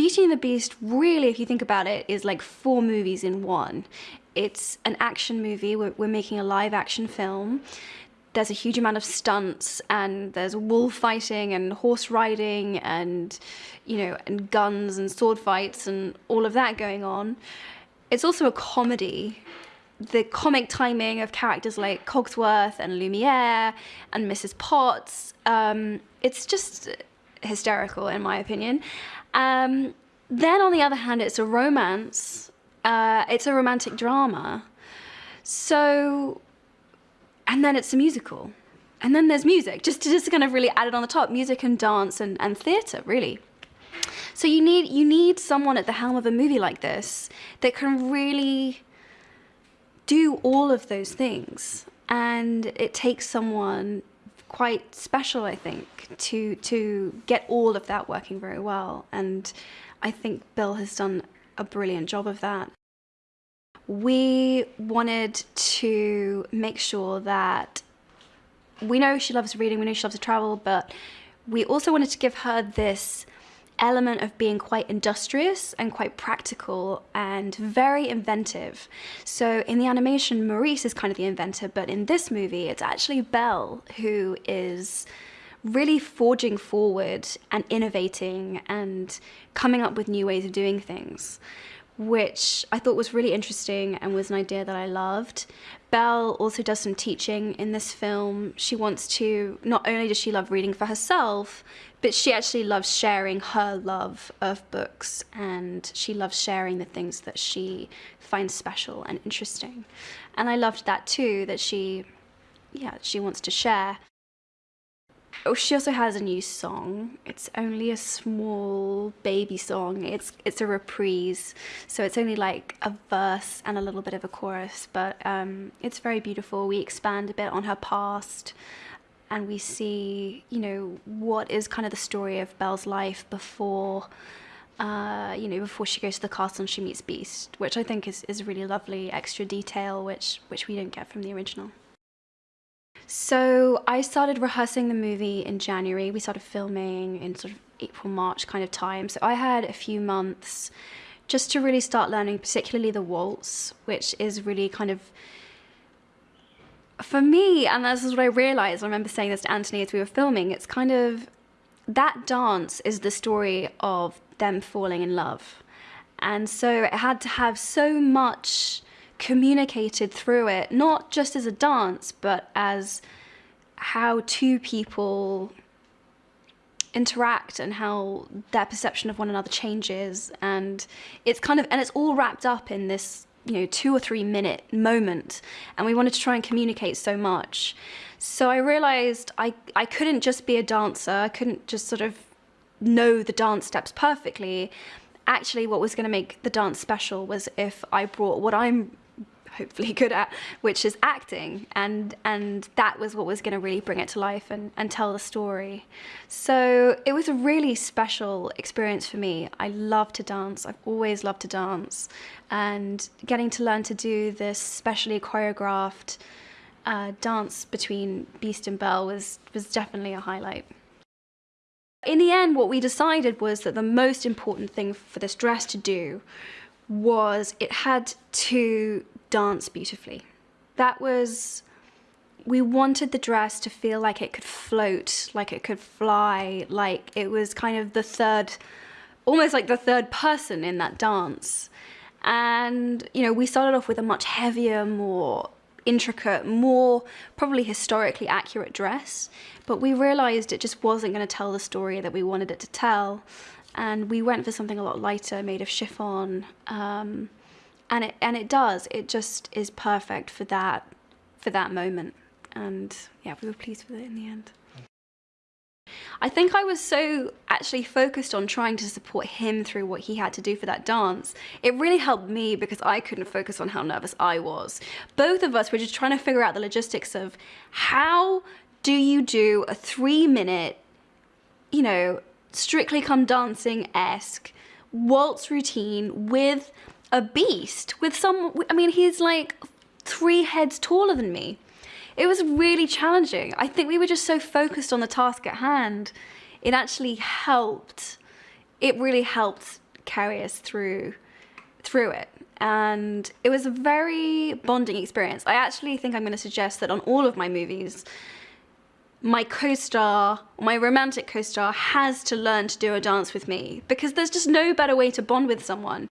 Beauty and the Beast, really, if you think about it, is like four movies in one. It's an action movie. We're, we're making a live action film. There's a huge amount of stunts, and there's wolf fighting and horse riding, and you know, and guns and sword fights and all of that going on. It's also a comedy. The comic timing of characters like Cogsworth and Lumiere and Mrs. Potts, um, it's just hysterical in my opinion. Um, then on the other hand, it's a romance. Uh, it's a romantic drama. So, and then it's a musical. And then there's music, just to just kind of really add it on the top, music and dance and, and theatre, really. So you need you need someone at the helm of a movie like this that can really do all of those things. And it takes someone quite special, I think, to to get all of that working very well. And I think Bill has done a brilliant job of that. We wanted to make sure that we know she loves reading, we know she loves to travel, but we also wanted to give her this element of being quite industrious and quite practical and very inventive. So in the animation, Maurice is kind of the inventor, but in this movie, it's actually Belle who is really forging forward and innovating and coming up with new ways of doing things which I thought was really interesting and was an idea that I loved. Belle also does some teaching in this film. She wants to, not only does she love reading for herself, but she actually loves sharing her love of books and she loves sharing the things that she finds special and interesting. And I loved that too, that she, yeah, she wants to share. Oh, she also has a new song. It's only a small baby song. It's it's a reprise, so it's only like a verse and a little bit of a chorus, but um, it's very beautiful. We expand a bit on her past, and we see, you know, what is kind of the story of Belle's life before, uh, you know, before she goes to the castle and she meets Beast, which I think is is really lovely extra detail, which which we don't get from the original. So I started rehearsing the movie in January. We started filming in sort of April, March kind of time. So I had a few months just to really start learning, particularly the waltz, which is really kind of for me, and this is what I realized. I remember saying this to Anthony as we were filming. It's kind of that dance is the story of them falling in love. And so it had to have so much communicated through it, not just as a dance, but as how two people interact and how their perception of one another changes. And it's kind of and it's all wrapped up in this you know two or three minute moment. And we wanted to try and communicate so much. So i realized i i couldn't just be a dancer. I couldn't just sort of know the dance steps perfectly. Actually what was going to make the dance special was if i brought what i'm hopefully good at, which is acting. And, and that was what was going to really bring it to life and, and tell the story. So it was a really special experience for me. I love to dance. I've always loved to dance. And getting to learn to do this specially choreographed uh, dance between Beast and Belle was, was definitely a highlight. In the end, what we decided was that the most important thing for this dress to do was it had to dance beautifully. That was, we wanted the dress to feel like it could float, like it could fly, like it was kind of the third, almost like the third person in that dance. And, you know, we started off with a much heavier, more intricate, more probably historically accurate dress, but we realized it just wasn't going to tell the story that we wanted it to tell. And we went for something a lot lighter, made of chiffon, um, and it and it does it just is perfect for that for that moment and yeah we were pleased with it in the end I think I was so actually focused on trying to support him through what he had to do for that dance. It really helped me because I couldn't focus on how nervous I was. Both of us were just trying to figure out the logistics of how do you do a three minute, you know, strictly come dancing-esque waltz routine with a beast with some, I mean, he's like three heads taller than me. It was really challenging. I think we were just so focused on the task at hand. It actually helped. It really helped carry us through through it. And it was a very bonding experience. I actually think I'm going to suggest that on all of my movies, my co-star, my romantic co-star has to learn to do a dance with me because there's just no better way to bond with someone.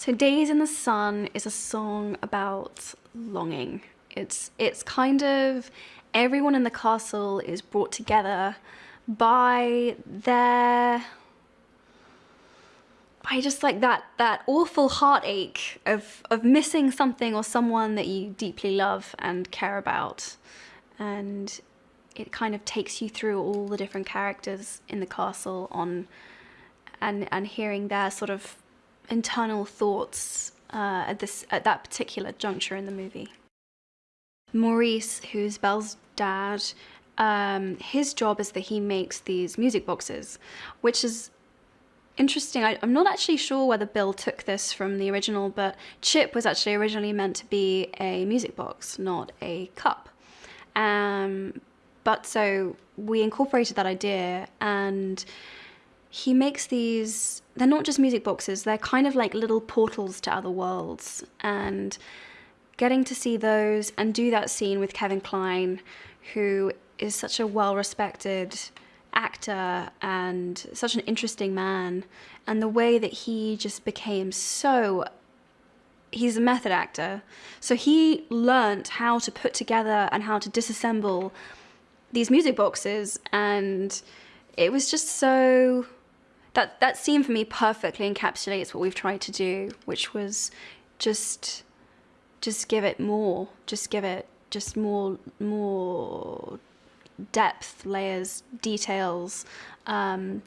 So Days in the Sun is a song about longing. It's it's kind of everyone in the castle is brought together by their by just like that that awful heartache of of missing something or someone that you deeply love and care about and it kind of takes you through all the different characters in the castle on and and hearing their sort of internal thoughts uh, at this at that particular juncture in the movie. Maurice, who's Belle's dad, um, his job is that he makes these music boxes, which is interesting. I, am not actually sure whether Bill took this from the original, but Chip was actually originally meant to be a music box, not a cup. Um, but so we incorporated that idea and he makes these, they're not just music boxes, they're kind of like little portals to other worlds. And getting to see those and do that scene with Kevin Kline, who is such a well-respected actor and such an interesting man, and the way that he just became so he's a method actor. So he learnt how to put together and how to disassemble these music boxes and it was just so that that scene for me perfectly encapsulates what we've tried to do which was just just give it more just give it just more more depth layers details um,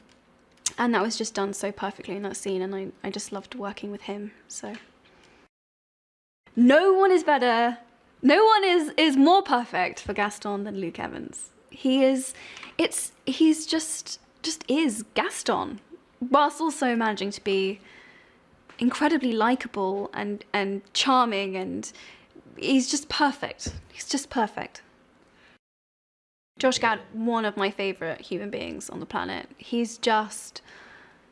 and that was just done so perfectly in that scene and I, I just loved working with him so. No one is better no one is is more perfect for Gaston than Luke Evans. He is, it's, he's just, just is Gaston, whilst also managing to be incredibly likable and, and charming and he's just perfect. He's just perfect. Josh Gad, one of my favourite human beings on the planet. He's just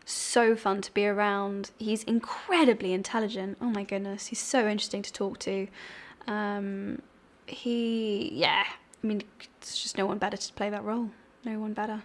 so fun to be around. He's incredibly intelligent. Oh my goodness, he's so interesting to talk to. Um, he, yeah, I mean, it's just no one better to play that role. No one better.